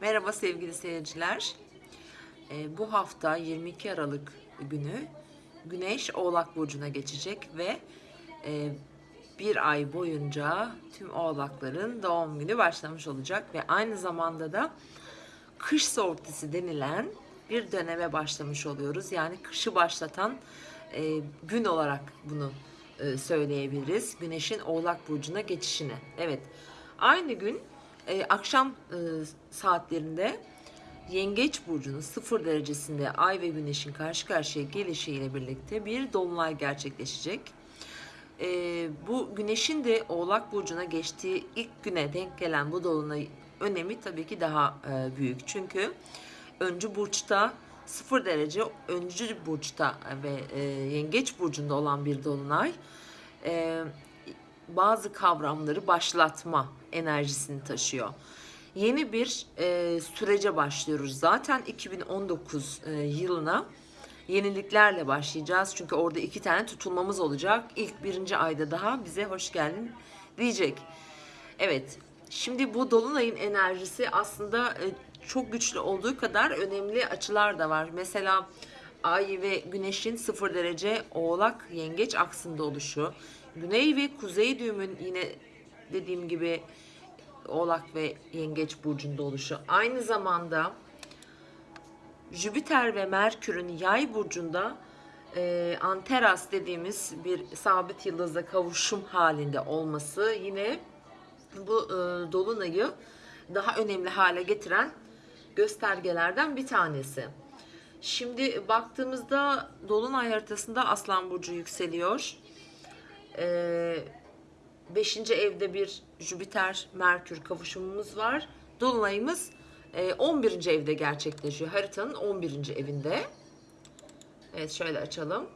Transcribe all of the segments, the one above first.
Merhaba sevgili seyirciler. Ee, bu hafta 22 Aralık günü Güneş Oğlak Burcu'na geçecek ve e, bir ay boyunca tüm oğlakların doğum günü başlamış olacak ve aynı zamanda da kış sortisi denilen bir döneme başlamış oluyoruz. Yani kışı başlatan e, gün olarak bunu e, söyleyebiliriz. Güneşin Oğlak Burcu'na geçişini. Evet. Aynı gün e, akşam e, saatlerinde Yengeç Burcu'nun sıfır derecesinde Ay ve Güneş'in karşı karşıya gelişiyle birlikte bir dolunay gerçekleşecek. E, bu Güneş'in de Oğlak Burcu'na geçtiği ilk güne denk gelen bu dolunay önemi tabii ki daha e, büyük. Çünkü öncü burçta sıfır derece öncü burçta ve e, yengeç burcunda olan bir dolunay e, bazı kavramları başlatma enerjisini taşıyor. Yeni bir e, sürece başlıyoruz. Zaten 2019 e, yılına yeniliklerle başlayacağız. Çünkü orada iki tane tutulmamız olacak. İlk birinci ayda daha bize hoş geldin diyecek. Evet, şimdi bu dolunayın enerjisi aslında e, çok güçlü olduğu kadar önemli açılar da var. Mesela Ay ve Güneş'in sıfır derece Oğlak Yengeç aksında oluşu, Güney ve Kuzey düğümün yine dediğim gibi Oğlak ve Yengeç burcunda oluşu. Aynı zamanda Jüpiter ve Merkür'ün Yay burcunda e, Anteras dediğimiz bir sabit yıldızla kavuşum halinde olması yine bu e, dolunayı daha önemli hale getiren göstergelerden bir tanesi. Şimdi baktığımızda dolunay haritasında Aslan burcu yükseliyor. Ee, beşinci evde bir Jüpiter Merkür kavuşumumuz var. Dolunayımız e, 11. evde gerçekleşiyor. Haritanın 11. evinde. Evet şöyle açalım.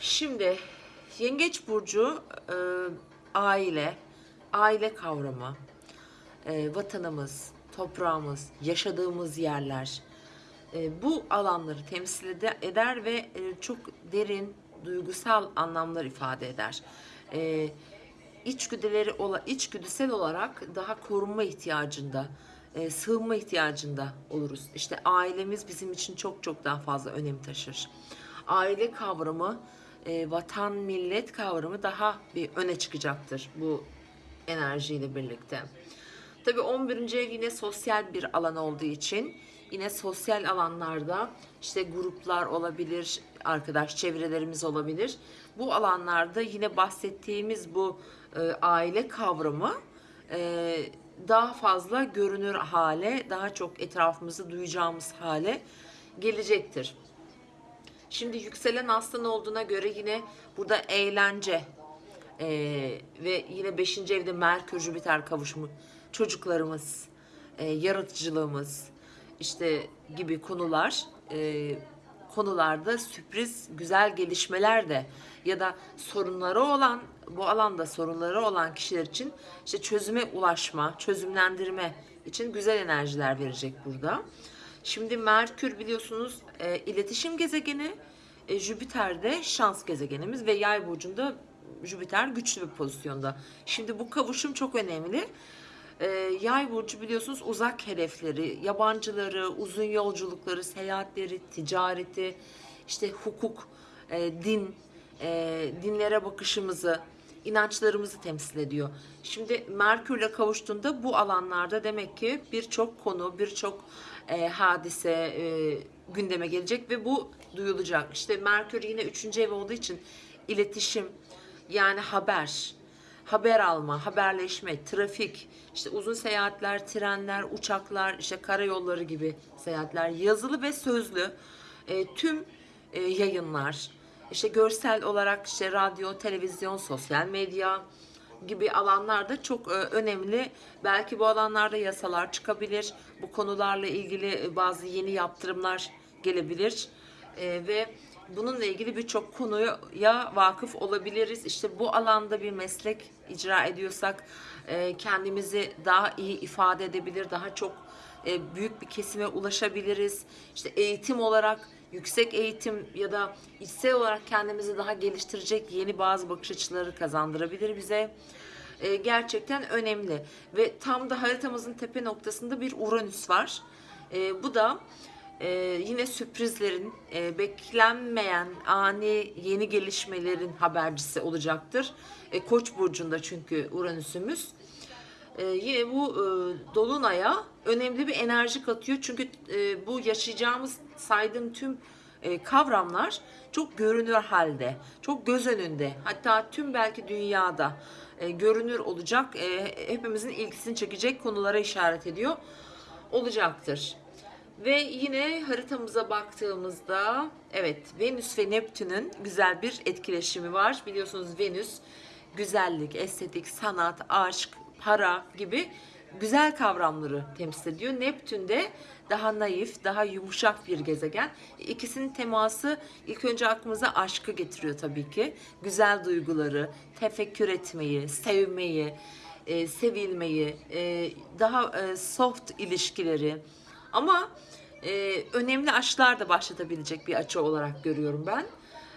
Şimdi Yengeç burcu e, aile, aile kavramı, e, vatanımız, toprağımız, yaşadığımız yerler e, bu alanları temsil ede- eder ve e, çok derin duygusal anlamlar ifade eder. E, içgüdüleri ola, içgüdüsel olarak daha korunma ihtiyacında, e, sığınma ihtiyacında oluruz. İşte ailemiz bizim için çok çok daha fazla önem taşır. Aile kavramı, e, vatan millet kavramı daha bir öne çıkacaktır bu enerjiyle birlikte. Tabii 11. ev yine sosyal bir alan olduğu için yine sosyal alanlarda işte gruplar olabilir, arkadaş çevrelerimiz olabilir. Bu alanlarda yine bahsettiğimiz bu e, aile kavramı e, daha fazla görünür hale, daha çok etrafımızı duyacağımız hale gelecektir. Şimdi yükselen aslan olduğuna göre yine burada eğlence ee, ve yine 5. evde Merkür Jüpiter kavuşumu çocuklarımız, e, yaratıcılığımız işte gibi konular e, konularda sürpriz güzel gelişmeler de ya da sorunları olan bu alanda sorunları olan kişiler için işte çözüme ulaşma, çözümlendirme için güzel enerjiler verecek burada. Şimdi Merkür biliyorsunuz e, iletişim gezegeni, e, Jüpiter de şans gezegenimiz ve Yay burcunda Jüpiter güçlü bir pozisyonda. Şimdi bu kavuşum çok önemli. Ee, yay burcu biliyorsunuz uzak hedefleri, yabancıları, uzun yolculukları, seyahatleri, ticareti, işte hukuk, e, din, e, dinlere bakışımızı, inançlarımızı temsil ediyor. Şimdi Merkür'le kavuştuğunda bu alanlarda demek ki birçok konu, birçok e, hadise e, gündeme gelecek ve bu duyulacak. İşte Merkür yine üçüncü ev olduğu için iletişim, yani haber, haber alma, haberleşme, trafik, işte uzun seyahatler, trenler, uçaklar, işte karayolları gibi seyahatler, yazılı ve sözlü e, tüm e, yayınlar, işte görsel olarak işte radyo, televizyon, sosyal medya gibi alanlarda çok e, önemli. Belki bu alanlarda yasalar çıkabilir. Bu konularla ilgili bazı yeni yaptırımlar gelebilir. E, ve bununla ilgili birçok konuya vakıf olabiliriz. İşte bu alanda bir meslek icra ediyorsak e, kendimizi daha iyi ifade edebilir, daha çok e, büyük bir kesime ulaşabiliriz. İşte eğitim olarak yüksek eğitim ya da içsel olarak kendimizi daha geliştirecek yeni bazı bakış açıları kazandırabilir bize. e, gerçekten önemli. Ve tam da haritamızın tepe noktasında bir Uranüs var. E, bu da e, yine sürprizlerin, e, beklenmeyen ani yeni gelişmelerin habercisi olacaktır. E, Koç burcunda çünkü Uranüs'ümüz. E, yine bu e, dolunaya önemli bir enerji katıyor. Çünkü e, bu yaşayacağımız saydığım tüm e, kavramlar çok görünür halde, çok göz önünde. Hatta tüm belki dünyada e, görünür olacak, e, hepimizin ilgisini çekecek konulara işaret ediyor olacaktır. Ve yine haritamıza baktığımızda evet Venüs ve Neptün'ün güzel bir etkileşimi var. Biliyorsunuz Venüs güzellik, estetik, sanat, aşk, para gibi güzel kavramları temsil ediyor. Neptün de daha naif, daha yumuşak bir gezegen. İkisinin teması ilk önce aklımıza aşkı getiriyor tabii ki. Güzel duyguları, tefekkür etmeyi, sevmeyi, e, sevilmeyi, e, daha e, soft ilişkileri. Ama e, önemli aşklar da başlatabilecek bir açı olarak görüyorum ben.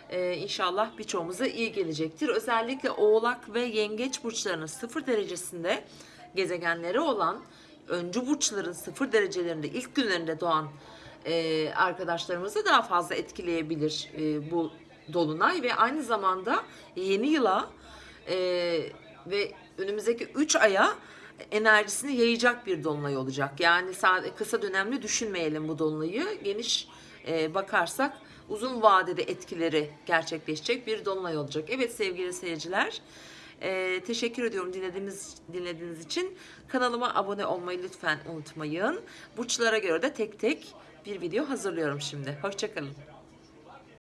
E, inşallah birçoğumuza iyi gelecektir. Özellikle Oğlak ve Yengeç burçlarının sıfır derecesinde gezegenleri olan öncü burçların sıfır derecelerinde ilk günlerinde doğan e, arkadaşlarımızı daha fazla etkileyebilir e, bu dolunay ve aynı zamanda yeni yıla e, ve önümüzdeki 3 aya enerjisini yayacak bir dolunay olacak. Yani kısa dönemli düşünmeyelim bu dolunayı. Geniş e, bakarsak uzun vadede etkileri gerçekleşecek bir dolunay olacak. Evet sevgili seyirciler, e, teşekkür ediyorum dinlediğiniz dinlediğiniz için. Kanalıma abone olmayı lütfen unutmayın. Burçlara göre de tek tek bir video hazırlıyorum şimdi. Hoşçakalın.